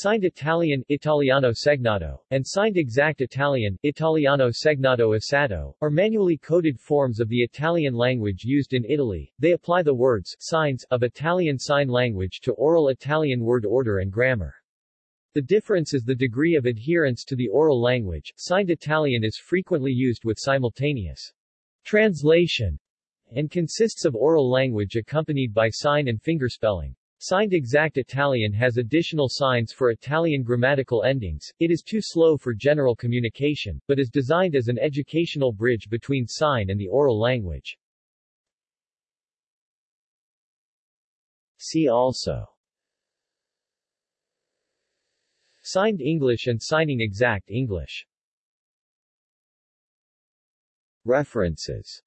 Signed Italian Italiano segnato, and signed exact Italian Italiano segnato esatto, are manually coded forms of the Italian language used in Italy. They apply the words signs of Italian Sign Language to oral Italian word order and grammar. The difference is the degree of adherence to the oral language. Signed Italian is frequently used with simultaneous translation and consists of oral language accompanied by sign and fingerspelling. Signed exact Italian has additional signs for Italian grammatical endings. It is too slow for general communication, but is designed as an educational bridge between sign and the oral language. See also Signed English and Signing Exact English References